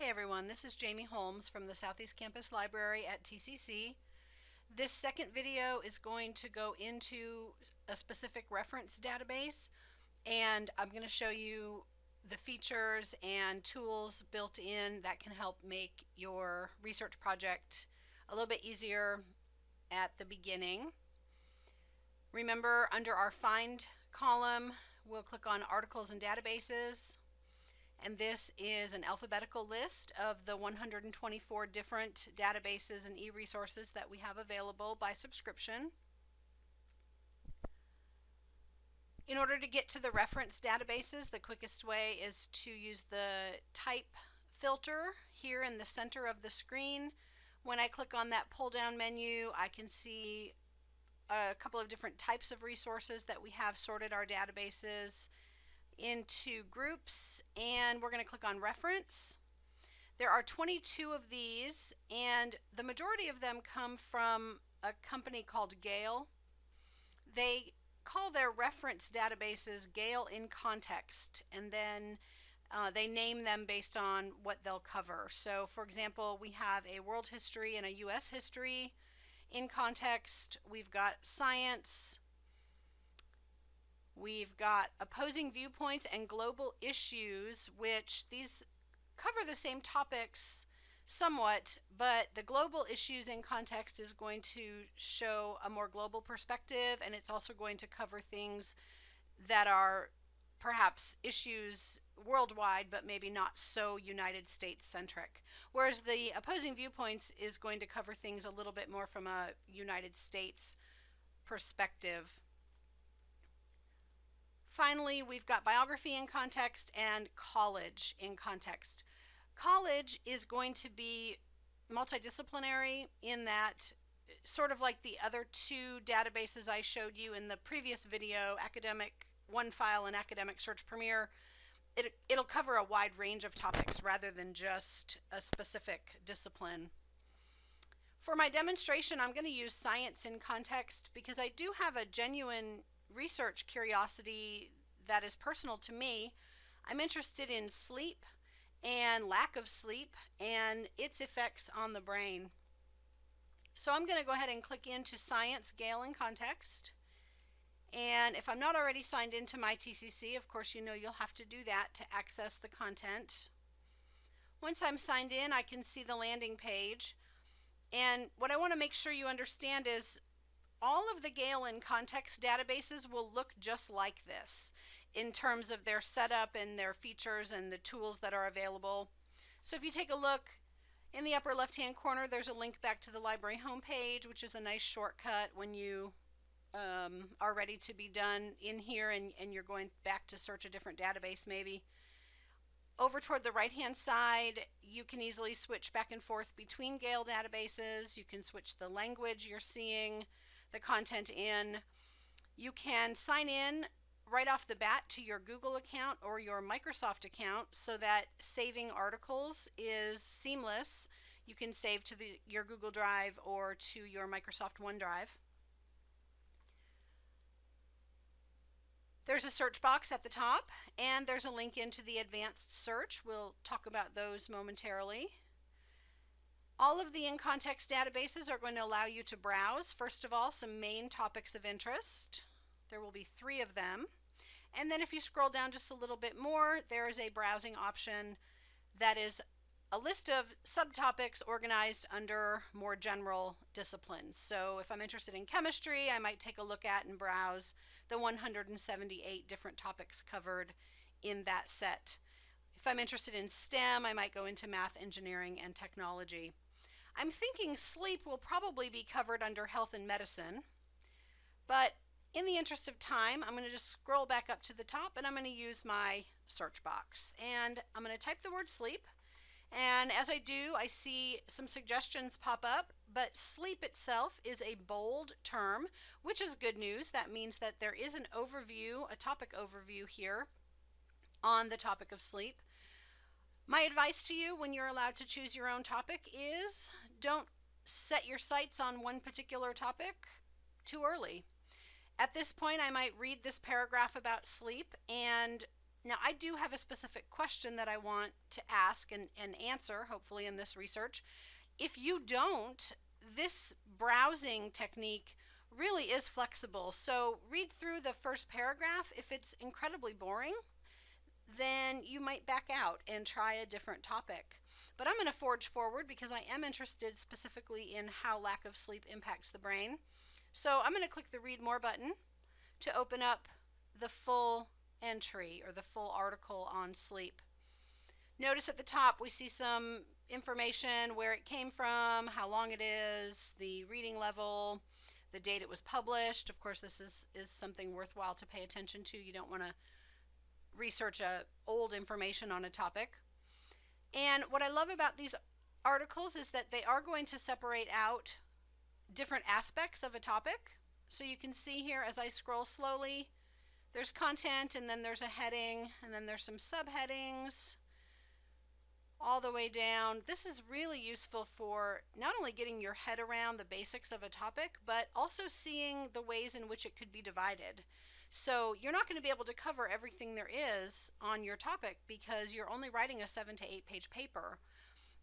Hey everyone, this is Jamie Holmes from the Southeast Campus Library at TCC. This second video is going to go into a specific reference database and I'm going to show you the features and tools built in that can help make your research project a little bit easier at the beginning. Remember under our find column we'll click on articles and databases and this is an alphabetical list of the 124 different databases and e-resources that we have available by subscription. In order to get to the reference databases, the quickest way is to use the type filter here in the center of the screen. When I click on that pull down menu, I can see a couple of different types of resources that we have sorted our databases into groups and we're going to click on reference. There are 22 of these and the majority of them come from a company called Gale. They call their reference databases Gale in Context and then uh, they name them based on what they'll cover. So for example, we have a world history and a US history in context. We've got science, We've got opposing viewpoints and global issues, which these cover the same topics somewhat, but the global issues in context is going to show a more global perspective, and it's also going to cover things that are perhaps issues worldwide, but maybe not so United States centric. Whereas the opposing viewpoints is going to cover things a little bit more from a United States perspective. Finally, we've got biography in context and college in context. College is going to be multidisciplinary in that sort of like the other two databases I showed you in the previous video, Academic OneFile and Academic Search Premier, it, it'll cover a wide range of topics rather than just a specific discipline. For my demonstration, I'm going to use science in context because I do have a genuine research curiosity that is personal to me. I'm interested in sleep and lack of sleep and its effects on the brain. So I'm going to go ahead and click into Science Gale in Context. And if I'm not already signed into my TCC, of course you know you'll have to do that to access the content. Once I'm signed in, I can see the landing page. And what I want to make sure you understand is all of the Gale in context databases will look just like this in terms of their setup and their features and the tools that are available. So if you take a look in the upper left hand corner there's a link back to the library homepage which is a nice shortcut when you um, are ready to be done in here and, and you're going back to search a different database maybe. Over toward the right hand side, you can easily switch back and forth between Gale databases. You can switch the language you're seeing the content in. You can sign in right off the bat to your Google account or your Microsoft account so that saving articles is seamless. You can save to the, your Google Drive or to your Microsoft OneDrive. There's a search box at the top and there's a link into the advanced search. We'll talk about those momentarily. All of the in-context databases are going to allow you to browse, first of all, some main topics of interest. There will be three of them. And then if you scroll down just a little bit more, there is a browsing option that is a list of subtopics organized under more general disciplines. So if I'm interested in chemistry, I might take a look at and browse the 178 different topics covered in that set. If I'm interested in STEM, I might go into math, engineering, and technology. I'm thinking sleep will probably be covered under health and medicine, but in the interest of time, I'm going to just scroll back up to the top and I'm going to use my search box. And I'm going to type the word sleep. And as I do, I see some suggestions pop up, but sleep itself is a bold term, which is good news. That means that there is an overview, a topic overview here on the topic of sleep. My advice to you when you're allowed to choose your own topic is don't set your sights on one particular topic too early. At this point, I might read this paragraph about sleep and Now, I do have a specific question that I want to ask and, and answer, hopefully, in this research. If you don't, this browsing technique really is flexible. So, read through the first paragraph. If it's incredibly boring, then you might back out and try a different topic. But I'm going to forge forward because I am interested specifically in how lack of sleep impacts the brain. So I'm going to click the read more button to open up the full entry or the full article on sleep. Notice at the top we see some information where it came from, how long it is, the reading level, the date it was published. Of course, this is, is something worthwhile to pay attention to. You don't want to research a old information on a topic. And what I love about these articles is that they are going to separate out different aspects of a topic. So you can see here as I scroll slowly, there's content and then there's a heading and then there's some subheadings all the way down. This is really useful for not only getting your head around the basics of a topic, but also seeing the ways in which it could be divided. So you're not going to be able to cover everything there is on your topic because you're only writing a seven to eight page paper.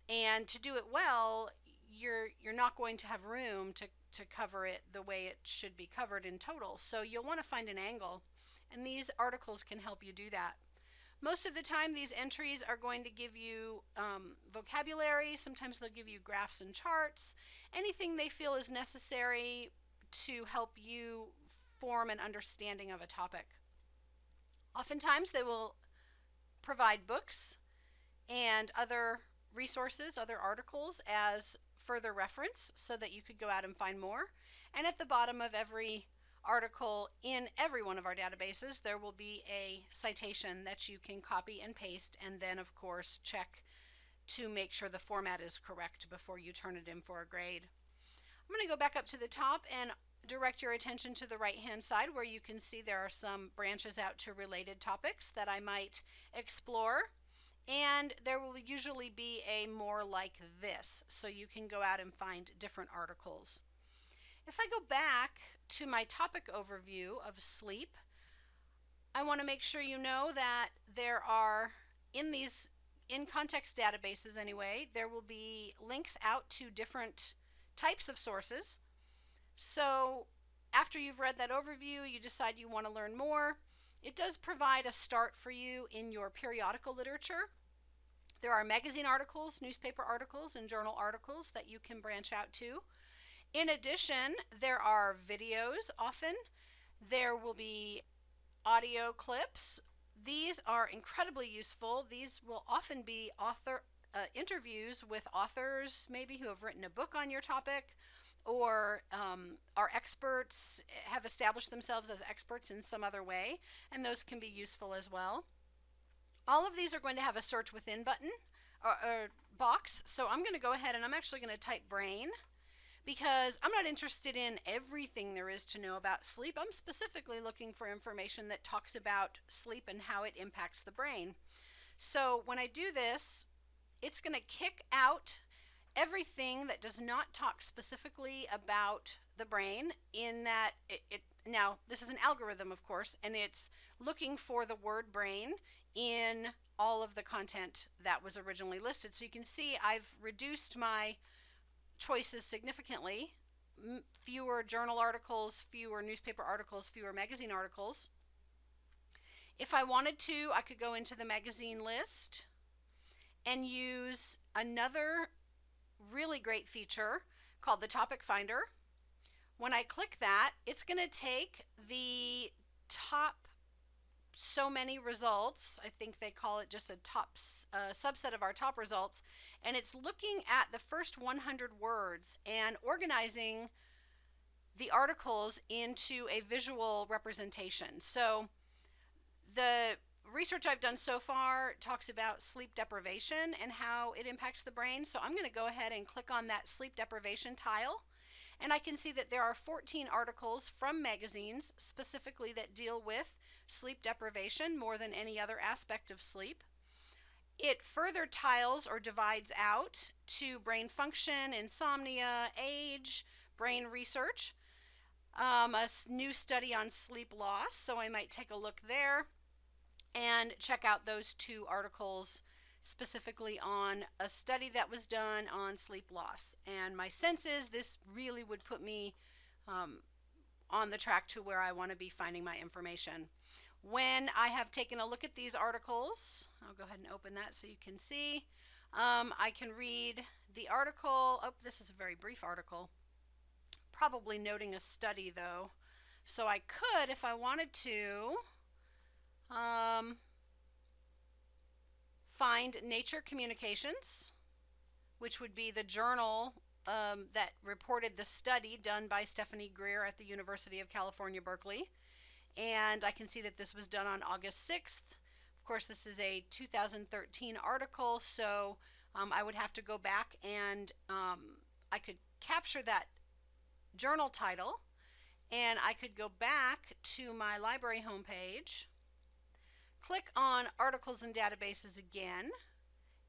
And to do it well, you're you're not going to have room to, to cover it the way it should be covered in total. So you'll want to find an angle. And these articles can help you do that. Most of the time, these entries are going to give you um, vocabulary. Sometimes they'll give you graphs and charts. Anything they feel is necessary to help you form an understanding of a topic. Oftentimes, they will provide books and other resources, other articles as further reference so that you could go out and find more. And at the bottom of every article in every one of our databases, there will be a citation that you can copy and paste and then, of course, check to make sure the format is correct before you turn it in for a grade. I'm going to go back up to the top and direct your attention to the right hand side where you can see there are some branches out to related topics that I might explore and there will usually be a more like this so you can go out and find different articles. If I go back to my topic overview of sleep, I want to make sure you know that there are in these in context databases anyway, there will be links out to different types of sources so after you've read that overview, you decide you want to learn more. It does provide a start for you in your periodical literature. There are magazine articles, newspaper articles, and journal articles that you can branch out to. In addition, there are videos often. There will be audio clips. These are incredibly useful. These will often be author uh, interviews with authors, maybe who have written a book on your topic or um, experts, have established themselves as experts in some other way, and those can be useful as well. All of these are going to have a search within button or, or box, so I'm going to go ahead and I'm actually going to type brain because I'm not interested in everything there is to know about sleep. I'm specifically looking for information that talks about sleep and how it impacts the brain. So when I do this, it's going to kick out everything that does not talk specifically about the brain in that it, it, now this is an algorithm of course and it's looking for the word brain in all of the content that was originally listed. So you can see I've reduced my choices significantly. Fewer journal articles fewer newspaper articles fewer magazine articles. If I wanted to I could go into the magazine list and use another really great feature called the Topic Finder. When I click that, it's going to take the top so many results. I think they call it just a top subset of our top results. And it's looking at the first 100 words and organizing the articles into a visual representation. So the research I've done so far talks about sleep deprivation and how it impacts the brain. So I'm going to go ahead and click on that sleep deprivation tile. And I can see that there are 14 articles from magazines specifically that deal with sleep deprivation more than any other aspect of sleep. It further tiles or divides out to brain function, insomnia, age, brain research, um, a new study on sleep loss, so I might take a look there. And check out those two articles specifically on a study that was done on sleep loss. And my sense is this really would put me um, on the track to where I want to be finding my information. When I have taken a look at these articles, I'll go ahead and open that so you can see. Um, I can read the article. Oh, this is a very brief article. Probably noting a study though. So I could, if I wanted to, um, find Nature Communications, which would be the journal um, that reported the study done by Stephanie Greer at the University of California, Berkeley. And I can see that this was done on August 6th. Of course, this is a 2013 article, so um, I would have to go back and um, I could capture that journal title and I could go back to my library homepage Click on Articles and Databases again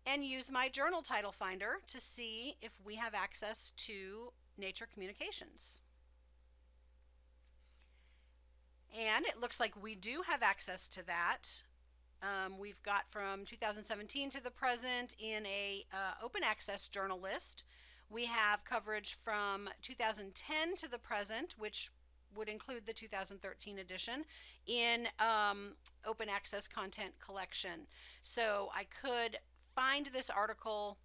and use my journal title finder to see if we have access to Nature Communications. And it looks like we do have access to that. Um, we've got from 2017 to the present in a uh, open access journal list. We have coverage from 2010 to the present, which would include the 2013 edition in um, open access content collection. So I could find this article,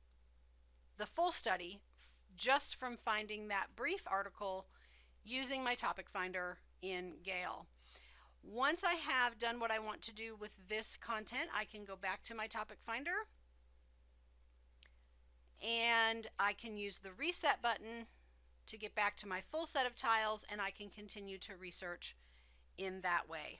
the full study, just from finding that brief article using my topic finder in Gale. Once I have done what I want to do with this content, I can go back to my topic finder and I can use the reset button to get back to my full set of tiles and I can continue to research in that way.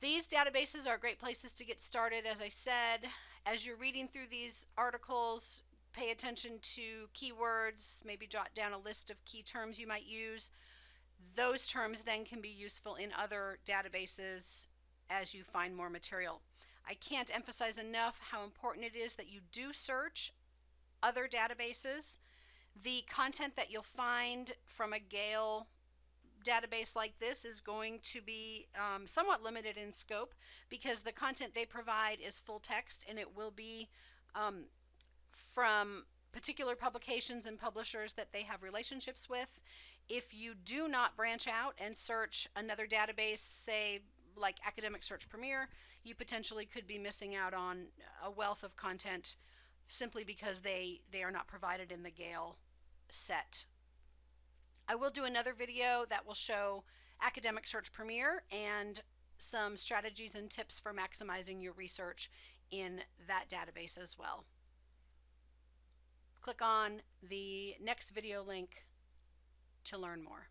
These databases are great places to get started. As I said, as you're reading through these articles, pay attention to keywords, maybe jot down a list of key terms you might use. Those terms then can be useful in other databases as you find more material. I can't emphasize enough how important it is that you do search other databases the content that you'll find from a Gale database like this is going to be um, somewhat limited in scope because the content they provide is full text and it will be um, from particular publications and publishers that they have relationships with. If you do not branch out and search another database, say like Academic Search Premier, you potentially could be missing out on a wealth of content simply because they, they are not provided in the Gale set. I will do another video that will show Academic Search Premier and some strategies and tips for maximizing your research in that database as well. Click on the next video link to learn more.